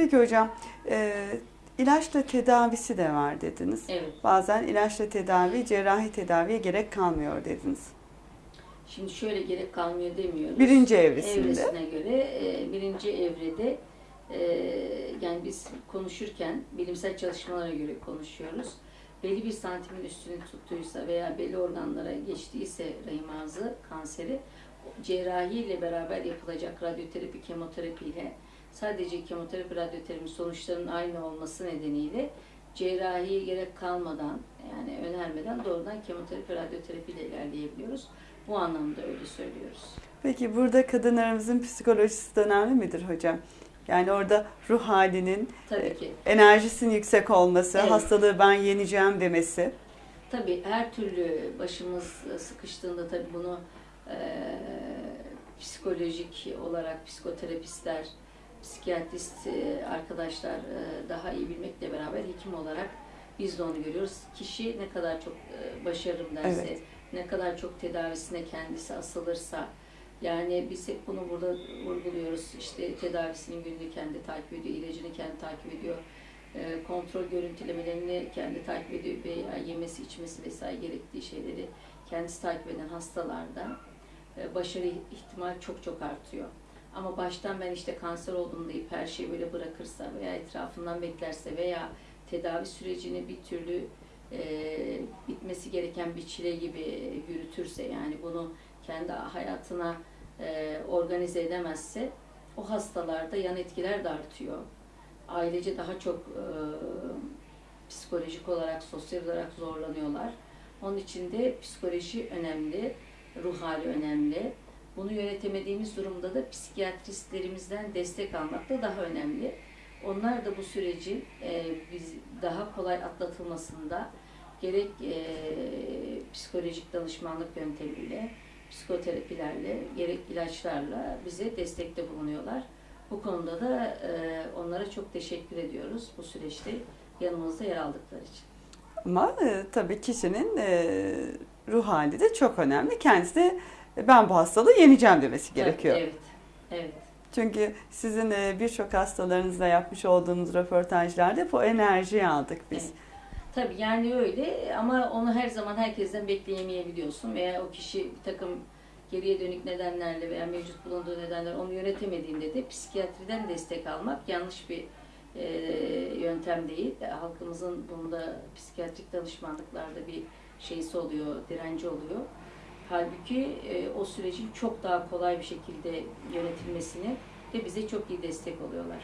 Peki hocam, e, ilaçla tedavisi de var dediniz. Evet. Bazen ilaçla tedavi, cerrahi tedaviye gerek kalmıyor dediniz. Şimdi şöyle gerek kalmıyor demiyoruz. Birinci evresinde. Evresine göre e, birinci evrede e, yani biz konuşurken bilimsel çalışmalara göre konuşuyoruz. Belli bir santimin üstünü tuttuysa veya belli organlara geçtiyse rahim ağzı kanseri cerrahi ile beraber yapılacak radyoterapi, kemoterapi ile sadece kemoterapi, radyoterapi sonuçlarının aynı olması nedeniyle cerrahiye gerek kalmadan yani önermeden doğrudan kemoterapi, radyoterapi ile ilerleyebiliyoruz. Bu anlamda öyle söylüyoruz. Peki burada kadınlarımızın psikolojisi de önemli midir hocam? Yani orada ruh halinin, Tabii ki. enerjisinin yüksek olması, Evet. hastalığı ben yeneceğim demesi. Tabii her türlü başımız sıkıştığında tabii bunu e, psikolojik olarak psikoterapistler, psikiyatrist e, arkadaşlar e, daha iyi bilmekle beraber hekim olarak biz de onu görüyoruz. Kişi ne kadar çok e, başarırım derse, Evet. ne kadar çok tedavisine kendisi asılırsa, yani biz hep bunu burada vurguluyoruz. İşte tedavisinin gününü kendi takip ediyor, ilacını kendi takip ediyor. Kontrol görüntülemelerini kendi takip ediyor veya yemesi, içmesi vesaire gerektiği şeyleri kendisi takip eden hastalarda başarı ihtimal çok çok artıyor. Ama baştan ben işte kanser oldum deyip her şeyi böyle bırakırsa veya etrafından beklerse veya tedavi sürecini bir türlü e, bitmesi gereken bir çile gibi yürütürse yani bunu kendi hayatına e, organize edemezse o hastalarda yan etkiler de artıyor. Ailece daha çok e, psikolojik olarak, sosyal olarak zorlanıyorlar. Onun için de psikoloji önemli, ruh hali önemli. Bunu yönetemediğimiz durumda da psikiyatristlerimizden destek almak da daha önemli. Onlar da bu sürecin e, biz daha kolay atlatılmasında gerek e, psikolojik danışmanlık yöntemiyle, psikoterapilerle, gerek ilaçlarla bize destekte bulunuyorlar. Bu konuda da e, onlara çok teşekkür ediyoruz bu süreçte yanımızda yer aldıkları için. Ama e, tabii kişinin e, ruh hali de çok önemli. Kendisi de ben bu hastalığı yeneceğim demesi gerekiyor. Evet, evet. Çünkü sizin e, birçok hastalarınızla yapmış olduğunuz röportajlarda o enerjiyi aldık biz. Evet. Tabii yani öyle ama onu her zaman herkesten bekleyemeyebiliyorsun veya o kişi bir takım geriye dönük nedenlerle veya mevcut bulunduğu nedenler onu yönetemediğinde de psikiyatriden destek almak yanlış bir e, yöntem değil. E, Halkımızın bunda psikiyatrik danışmanlıklarda bir şeysi oluyor, direnci oluyor. Halbuki e, o sürecin çok daha kolay bir şekilde yönetilmesini de bize çok iyi destek oluyorlar.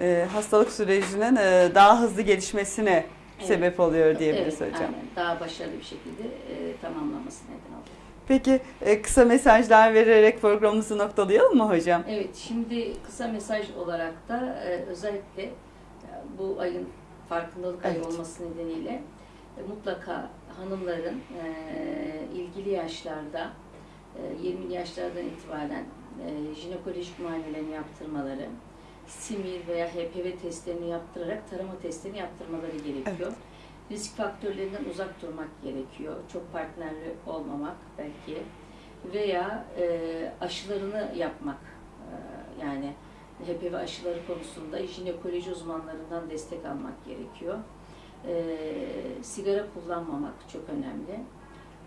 E, hastalık sürecinin e, daha hızlı gelişmesine Evet. sebep oluyor diyebiliriz evet, hocam. Aynen. Daha başarılı bir şekilde e, tamamlanması neden oluyor. Peki e, kısa mesajlar vererek programımızı noktalayalım mı hocam? Evet, şimdi kısa mesaj olarak da e, özellikle e, bu ayın farkındalık ayı Evet. olması nedeniyle mutlaka hanımların e, ilgili yaşlarda e, 20 yaşlardan itibaren e, jinekolojik muayenelerini yaptırmaları, simir veya HPV testlerini yaptırarak tarama testlerini yaptırmaları gerekiyor. Risk faktörlerinden uzak durmak gerekiyor. Çok partnerli olmamak belki veya e, aşılarını yapmak e, yani HPV aşıları konusunda jinekoloji uzmanlarından destek almak gerekiyor. E, sigara kullanmamak çok önemli.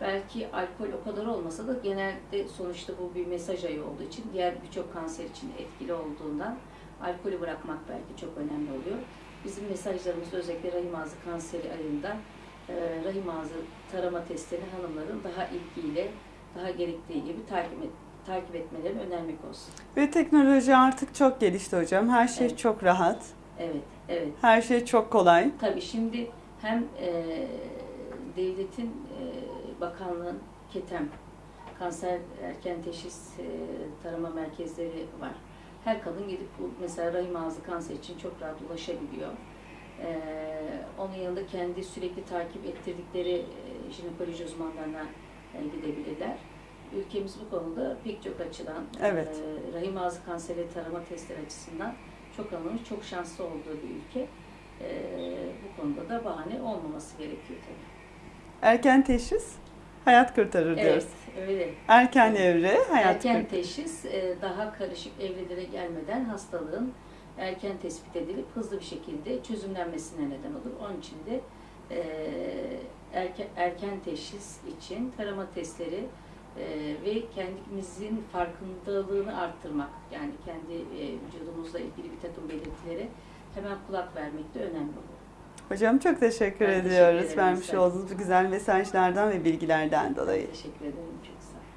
Belki alkol o kadar olmasa da genelde sonuçta bu bir mesaj ayı olduğu için diğer birçok kanser için etkili olduğundan alkolü bırakmak belki çok önemli oluyor. Bizim mesajlarımız özellikle rahim ağzı kanseri ayında e, rahim ağzı tarama testlerini hanımların daha ilgiyle, daha gerektiği gibi takip, et, takip etmelerini önermek olsun. Ve teknoloji artık çok gelişti hocam. Her şey Evet. çok rahat. Evet, evet. Her şey çok kolay. Tabii şimdi hem e, devletin e, bakanlığın KETEM, kanser erken teşhis e, tarama merkezleri var. Her kadın gidip mesela rahim ağzı kanser için çok rahat ulaşabiliyor. E, onun yanında kendi sürekli takip ettirdikleri e, jinekoloji uzmanlarına e, gidebilirler. Ülkemiz bu konuda pek çok açıdan Evet. e, rahim ağzı kanseri tarama testleri açısından çok alınmış, çok şanslı olduğu bir ülke. Ee, bu konuda da bahane olmaması gerekiyor tabii. Erken teşhis hayat kurtarır diyoruz. Evet, öyle. Erken evre hayat Erken kurtarır. teşhis e, daha karışık evrelere gelmeden hastalığın erken tespit edilip hızlı bir şekilde çözümlenmesine neden olur. Onun için de e, erken, erken teşhis için tarama testleri e, ve kendimizin farkındalığını arttırmak, yani kendi e, vücudumuzla ilgili bir takım belirtilere hemen kulak vermek de önemli olur. Hocam çok teşekkür Ben teşekkür ediyoruz ederim, vermiş sağ olun. olduğunuz bu güzel mesajlardan ve bilgilerden dolayı. Teşekkür ederim.